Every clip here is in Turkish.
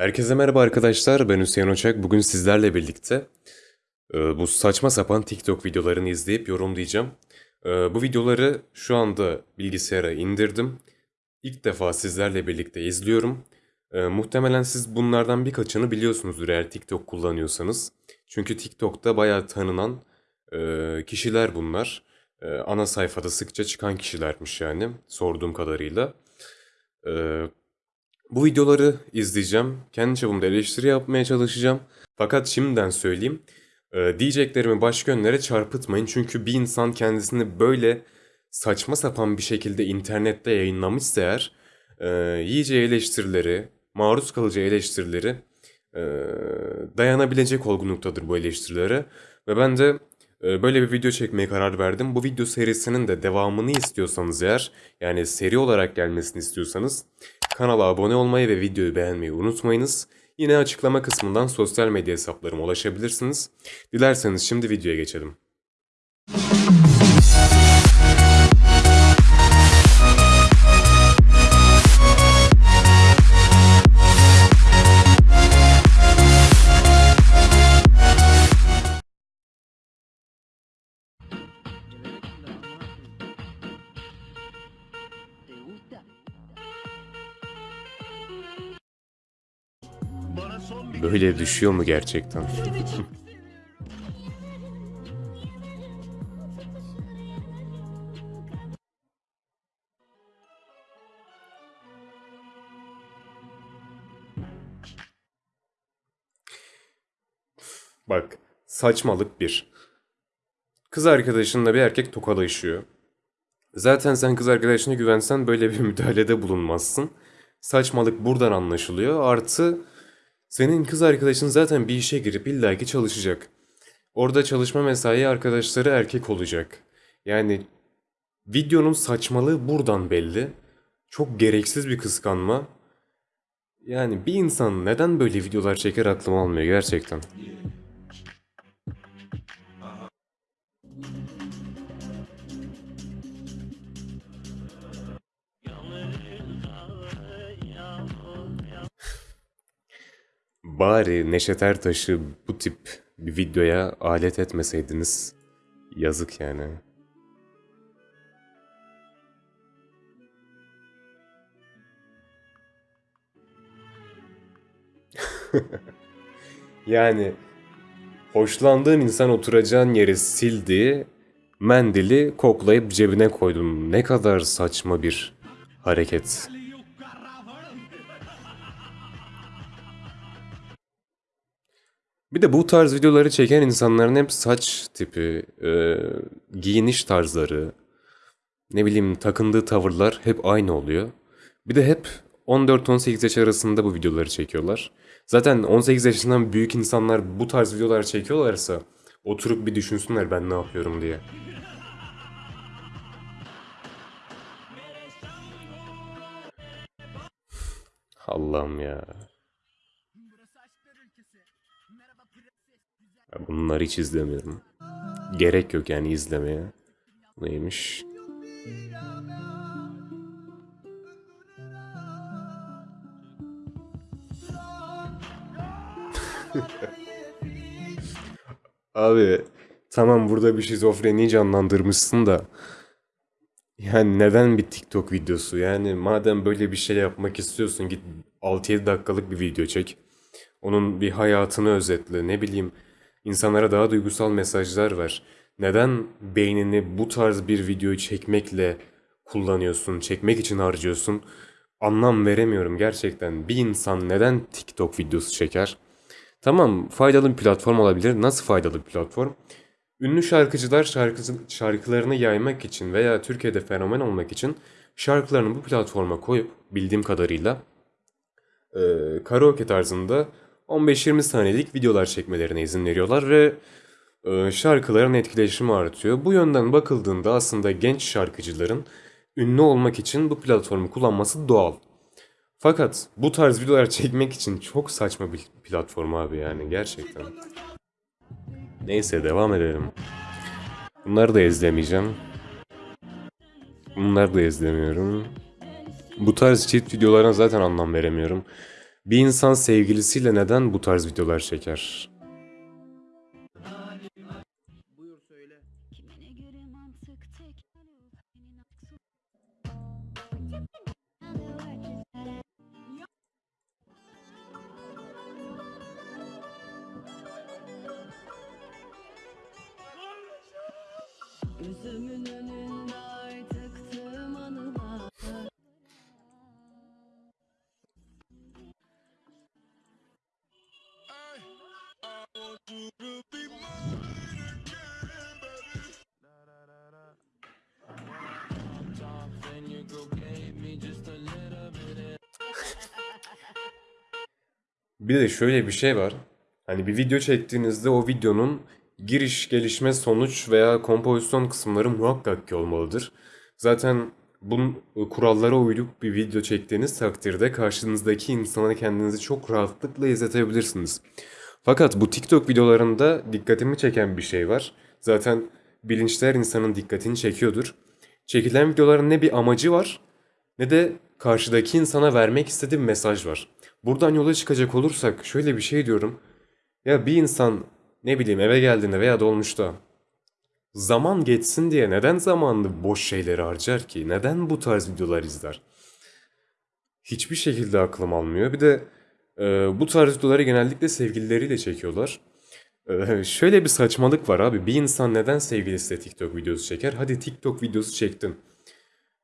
Herkese merhaba arkadaşlar, ben Hüseyin Oçak. Bugün sizlerle birlikte e, bu saçma sapan TikTok videolarını izleyip yorumlayacağım. E, bu videoları şu anda bilgisayara indirdim. İlk defa sizlerle birlikte izliyorum. E, muhtemelen siz bunlardan birkaçını biliyorsunuzdur eğer TikTok kullanıyorsanız. Çünkü TikTok'ta bayağı tanınan kişiler bunlar. Ana sayfada sıkça çıkan kişilermiş yani sorduğum kadarıyla. Bu videoları izleyeceğim. Kendi çapımda eleştiri yapmaya çalışacağım. Fakat şimdiden söyleyeyim. e, diyeceklerimi başka yönlere çarpıtmayın. Çünkü bir insan kendisini böyle saçma sapan bir şekilde internette yayınlamışsa eğer e, yiyeceği eleştirileri, maruz kalacağı eleştirileri e, dayanabilecek olgunluktadır bu eleştirilere. Ve ben de e, böyle bir video çekmeye karar verdim. Bu video serisinin de devamını istiyorsanız eğer, yani seri olarak gelmesini istiyorsanız Kanala abone olmayı ve videoyu beğenmeyi unutmayınız. Yine açıklama kısmından sosyal medya hesaplarıma ulaşabilirsiniz. Dilerseniz şimdi videoya geçelim. Böyle düşüyor mu gerçekten? Bak, saçmalık bir. Kız arkadaşınla bir erkek tokalaşıyor. Zaten sen kız arkadaşına güvensen böyle bir müdahalede bulunmazsın. Saçmalık buradan anlaşılıyor. Artı senin kız arkadaşın zaten bir işe girip illaki çalışacak. Orada çalışma mesai arkadaşları erkek olacak. Yani videonun saçmalığı buradan belli. Çok gereksiz bir kıskanma. Yani bir insan neden böyle videolar çeker aklım almıyor gerçekten. Bari Neşet Ertaş'ı bu tip bir videoya alet etmeseydiniz yazık yani. Yani hoşlandığın insan oturacağın yeri sildi, mendili koklayıp cebine koydun. Ne kadar saçma bir hareket. Bir de bu tarz videoları çeken insanların hep saç tipi, e, giyiniş tarzları, ne bileyim takındığı tavırlar hep aynı oluyor. Bir de hep 14-18 yaş arasında bu videoları çekiyorlar. Zaten 18 yaşından büyük insanlar bu tarz videolar çekiyorlarsa oturup bir düşünsünler ben ne yapıyorum diye. Allah'ım ya. Bunları hiç izlemiyorum. Gerek yok yani izlemeye. Neymiş? Abi tamam burada bir şizofreni canlandırmışsın da yani neden bir TikTok videosu? Yani madem böyle bir şey yapmak istiyorsun git 6-7 dakikalık bir video çek. Onun bir hayatını özetle ne bileyim insanlara daha duygusal mesajlar ver. Neden beynini bu tarz bir videoyu çekmekle kullanıyorsun, çekmek için harcıyorsun? Anlam veremiyorum gerçekten. Bir insan neden TikTok videosu çeker? Tamam, faydalı bir platform olabilir. Nasıl faydalı bir platform? Ünlü şarkıcılar şarkısı, şarkılarını yaymak için veya Türkiye'de fenomen olmak için şarkılarını bu platforma koyup bildiğim kadarıyla e, karaoke tarzında 15-20 saniyelik videolar çekmelerine izin veriyorlar ve e, şarkıların etkileşimi artıyor. Bu yönden bakıldığında aslında genç şarkıcıların ünlü olmak için bu platformu kullanması doğal. Fakat bu tarz videolar çekmek için çok saçma bir platform abi yani gerçekten. Neyse devam edelim. Bunları da izlemeyeceğim. Bunları da izlemiyorum. Bu tarz cheat videolarına zaten anlam veremiyorum. Bir insan sevgilisiyle neden bu tarz videolar çeker? Buyur söyle. Bir de şöyle bir şey var. Hani bir video çektiğinizde o videonun giriş, gelişme, sonuç veya kompozisyon kısımları muhakkak ki olmalıdır. Zaten bunun kurallara uyup bir video çektiğiniz takdirde karşınızdaki insana kendinizi çok rahatlıkla izletebilirsiniz. Fakat bu TikTok videolarında dikkatimi çeken bir şey var. Zaten bilinçler insanın dikkatini çekiyordur. Çekilen videoların ne bir amacı var ne de karşıdaki insana vermek istediği mesaj var. Buradan yola çıkacak olursak şöyle bir şey diyorum. Ya bir insan ne bileyim eve geldiğinde veya dolmuşta zaman geçsin diye neden zamanını boş şeylere harcar ki? Neden bu tarz videolar izler? Hiçbir şekilde aklım almıyor. Bir de e, bu tarz videoları genellikle sevgilileriyle çekiyorlar. E, şöyle bir saçmalık var abi. Bir insan neden sevgilisiyle TikTok videosu çeker? Hadi TikTok videosu çektin.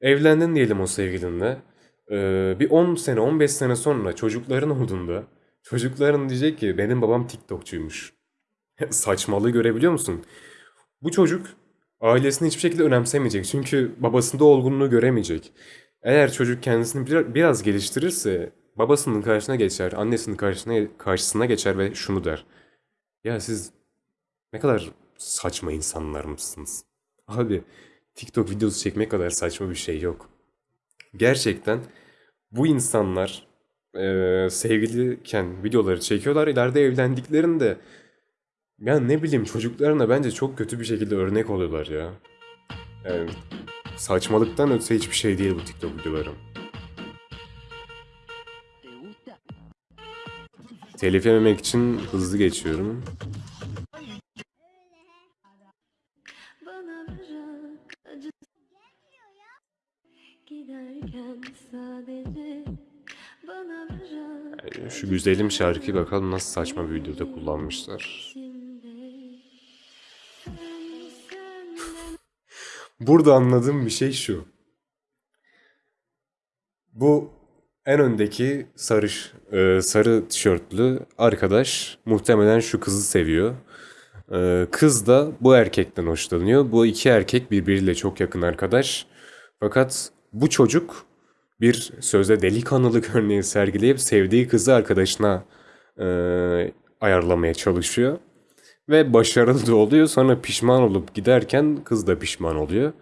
Evlendin diyelim o sevgilinle. Ee, bir 10 sene 15 sene sonra çocukların olduğunda çocukların diyecek ki benim babam TikTokçuymuş. Saçmalığı görebiliyor musun? Bu çocuk ailesini hiçbir şekilde önemsemeyecek. Çünkü babasında olgunluğu göremeyecek. Eğer çocuk kendisini bir- biraz geliştirirse babasının karşısına geçer, annesinin karşısına, karşısına geçer ve şunu der. Ya siz ne kadar saçma insanlar mısınız? Abi TikTok videosu çekmek kadar saçma bir şey yok. Gerçekten bu insanlar eee sevgiliyken videoları çekiyorlar. İleride evlendiklerinde ya ne bileyim çocuklarına bence çok kötü bir şekilde örnek oluyorlar ya. Yani saçmalıktan öte hiçbir şey değil bu TikTok videoları. Telif yememek için hızlı geçiyorum. Giderken sadece şu güzelim şarkıyı bakalım nasıl saçma bir videoda kullanmışlar. Burada anladığım bir şey şu. Bu en öndeki sarış, e, sarı tişörtlü arkadaş muhtemelen şu kızı seviyor. E, kız da bu erkekten hoşlanıyor. Bu iki erkek birbiriyle çok yakın arkadaş. Fakat bu çocuk bir sözde delikanlılık örneği sergileyip sevdiği kızı arkadaşına e, ayarlamaya çalışıyor. Ve başarılı da oluyor. Sonra pişman olup giderken kız da pişman oluyor.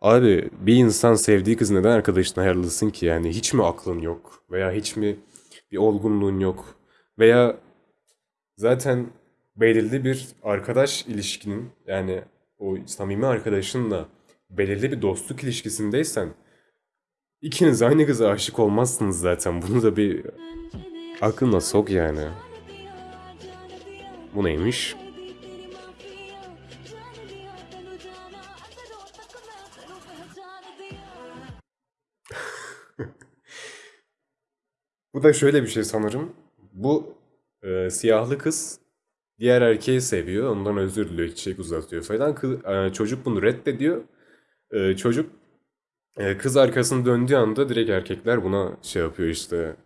Abi bir insan sevdiği kız neden arkadaşına ayarlasın ki? Yani hiç mi aklın yok? Veya hiç mi bir olgunluğun yok? Veya zaten belirli bir arkadaş ilişkinin yani o samimi arkadaşınla belirli bir dostluk ilişkisindeysen ikiniz aynı kıza aşık olmazsınız zaten. Bunu da bir aklına sok yani. Bu neymiş? Bu da şöyle bir şey sanırım. Bu e, siyahlı kız diğer erkeği seviyor. Ondan özür diliyor, çiçek uzatıyor falan. Kız, e, çocuk bunu reddediyor. E, çocuk e, kız arkasını döndüğü anda direkt erkekler buna şey yapıyor işte.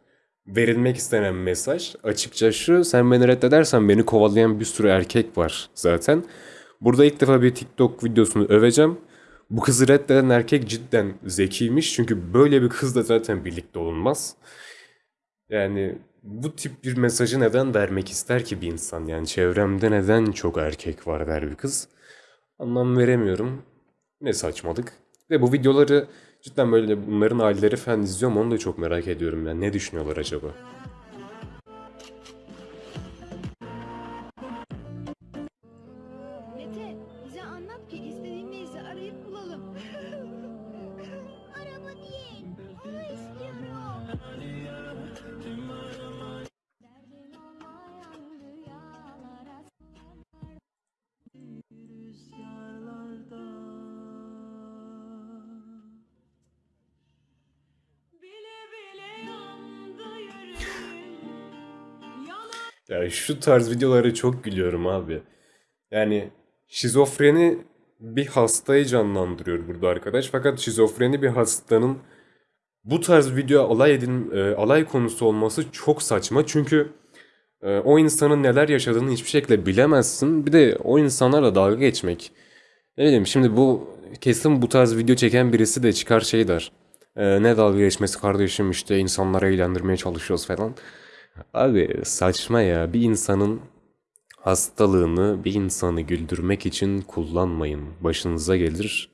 Verilmek istenen mesaj açıkça şu. Sen beni reddedersen beni kovalayan bir sürü erkek var zaten. Burada ilk defa bir TikTok videosunu öveceğim. Bu kızı reddeden erkek cidden zekiymiş. Çünkü böyle bir kızla zaten birlikte olunmaz. Yani bu tip bir mesajı neden vermek ister ki bir insan? Yani çevremde neden çok erkek var der bir kız. Anlam veremiyorum. Ne saçmalık. Ve bu videoları cidden böyle bunların aileleri falan izliyor mu onu da çok merak ediyorum. Yani ne düşünüyorlar acaba? Ya şu tarz videolara çok gülüyorum abi. Yani şizofreni bir hastayı canlandırıyor burada arkadaş. Fakat şizofreni bir hastanın bu tarz video alay edin e, alay konusu olması çok saçma. Çünkü e, o insanın neler yaşadığını hiçbir şekilde bilemezsin. Bir de o insanlarla dalga geçmek. Ne bileyim şimdi bu kesin bu tarz video çeken birisi de çıkar şey der. E, ne dalga geçmesi kardeşim işte insanları eğlendirmeye çalışıyoruz falan. Abi saçma ya. Bir insanın hastalığını bir insanı güldürmek için kullanmayın. Başınıza gelir,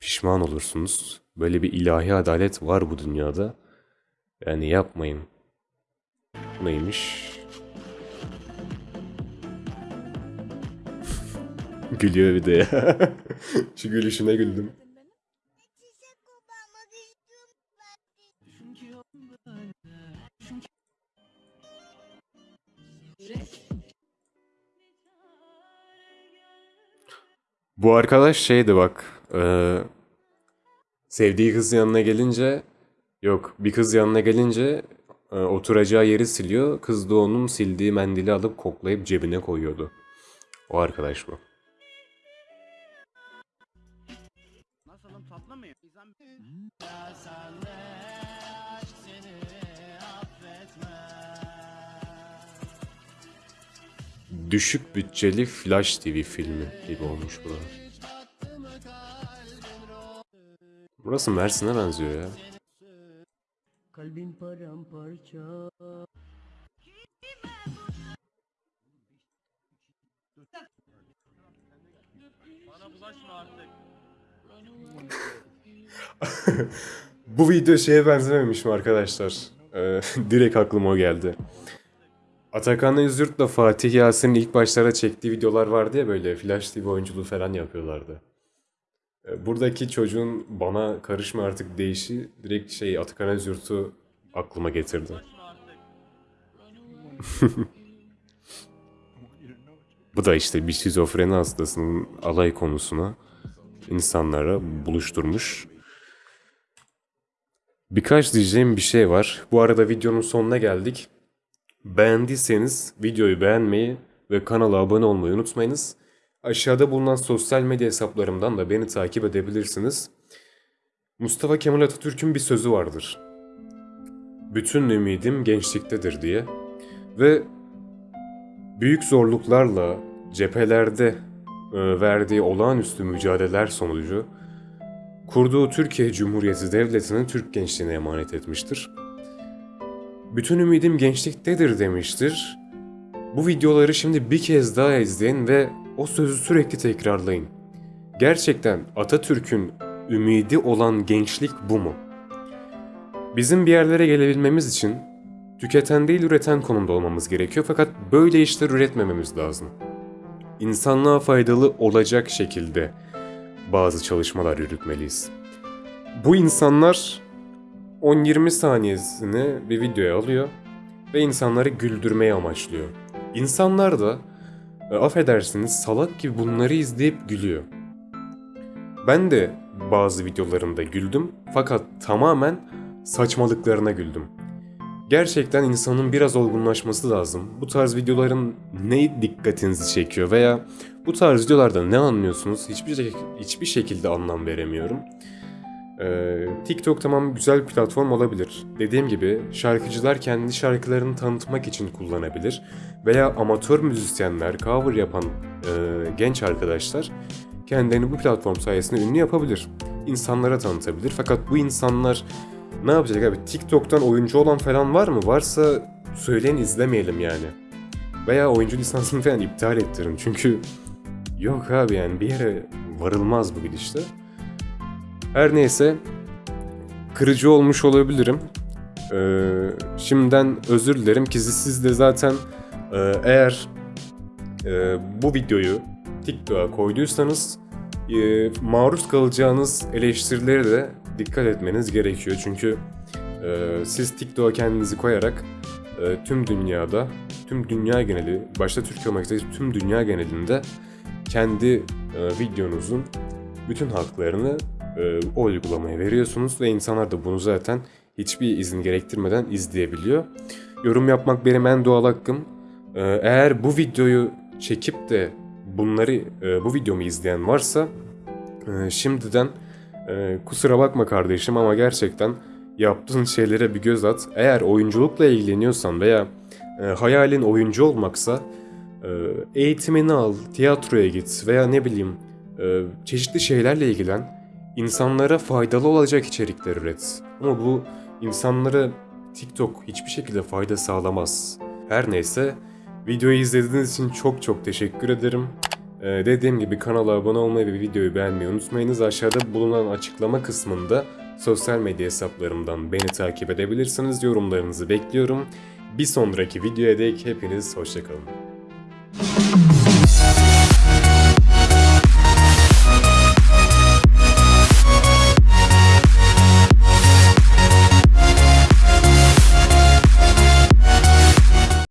pişman olursunuz. Böyle bir ilahi adalet var bu dünyada. Yani yapmayın. Neymiş? Gülüyor bir de ya. Şu gülüşüne güldüm. Bu arkadaş şeydi bak. eee, sevdiği kız yanına gelince yok bir kız yanına gelince e, oturacağı yeri siliyor. Kız da onun sildiği mendili alıp koklayıp cebine koyuyordu. O arkadaş bu. Düşük bütçeli Flash TV filmi gibi olmuş bu. Burası Mersin'e benziyor ya. Kalbim paramparça. Bana bulaşma artık. Bu video şeye benzememiş mi arkadaşlar? Ee, direkt aklıma o geldi. Atakan Özgürt'le Fatih Yasin'in ilk başlara çektiği videolar vardı ya böyle Flash TV oyunculuğu falan yapıyorlardı. Ee, Buradaki çocuğun bana karışma artık deyişi direkt şey Atakan Özgürt'ü aklıma getirdi. Bu da işte bir şizofreni hastasının alay konusuna insanlara buluşturmuş. Birkaç diyeceğim bir şey var. Bu arada videonun sonuna geldik. Beğendiyseniz videoyu beğenmeyi ve kanala abone olmayı unutmayınız. Aşağıda bulunan sosyal medya hesaplarımdan da beni takip edebilirsiniz. Mustafa Kemal Atatürk'ün bir sözü vardır. Bütün ümidim gençliktedir diye. Ve büyük zorluklarla cephelerde e, verdiği olağanüstü mücadeleler sonucu kurduğu Türkiye Cumhuriyeti Devleti'ni Türk gençliğine emanet etmiştir. Bütün ümidim gençliktedir demiştir. Bu videoları şimdi bir kez daha izleyin ve o sözü sürekli tekrarlayın. Gerçekten Atatürk'ün ümidi olan gençlik bu mu? Bizim bir yerlere gelebilmemiz için tüketen değil üreten konumda olmamız gerekiyor fakat böyle işler üretmememiz lazım. İnsanlığa faydalı olacak şekilde bazı çalışmalar yürütmeliyiz. Bu insanlar 10-20 saniyesini bir videoya alıyor ve insanları güldürmeye amaçlıyor. İnsanlar da e, affedersiniz salak gibi bunları izleyip gülüyor. Ben de bazı videolarında güldüm fakat tamamen saçmalıklarına güldüm. Gerçekten insanın biraz olgunlaşması lazım. Bu tarz videoların ne dikkatinizi çekiyor veya bu tarz videolarda ne anlıyorsunuz hiçbir, hiçbir şekilde anlam veremiyorum. Ee, TikTok tamam güzel bir platform olabilir. Dediğim gibi şarkıcılar kendi şarkılarını tanıtmak için kullanabilir. Veya amatör müzisyenler, cover yapan e, genç arkadaşlar kendilerini bu platform sayesinde ünlü yapabilir. İnsanlara tanıtabilir. Fakat bu insanlar ne yapacak abi? TikTok'tan oyuncu olan falan var mı? Varsa söyleyin izlemeyelim yani. Veya oyuncu lisansını falan iptal ettirin. Çünkü yok abi yani bir yere varılmaz bu gidişte. Her neyse kırıcı olmuş olabilirim. Ee, şimdiden özür dilerim ki siz de zaten e, eğer e, bu videoyu TikTok'a koyduysanız e, maruz kalacağınız eleştirilere de dikkat etmeniz gerekiyor. Çünkü e, siz TikTok'a kendinizi koyarak e, tüm dünyada, tüm dünya geneli, başta Türkiye olmak üzere tüm dünya genelinde kendi e, videonuzun bütün haklarını e, o uygulamaya veriyorsunuz ve insanlar da bunu zaten hiçbir izin gerektirmeden izleyebiliyor. Yorum yapmak benim en doğal hakkım. Ee, eğer bu videoyu çekip de bunları e, bu videomu izleyen varsa e, şimdiden e, kusura bakma kardeşim ama gerçekten yaptığın şeylere bir göz at. Eğer oyunculukla ilgileniyorsan veya e, hayalin oyuncu olmaksa e, eğitimini al, tiyatroya git veya ne bileyim e, çeşitli şeylerle ilgilen. İnsanlara faydalı olacak içerikler üret. Ama bu insanlara TikTok hiçbir şekilde fayda sağlamaz. Her neyse videoyu izlediğiniz için çok çok teşekkür ederim. Ee, dediğim gibi kanala abone olmayı ve videoyu beğenmeyi unutmayınız. Aşağıda bulunan açıklama kısmında sosyal medya hesaplarımdan beni takip edebilirsiniz. Yorumlarınızı bekliyorum. Bir sonraki videoya dek hepiniz hoşçakalın.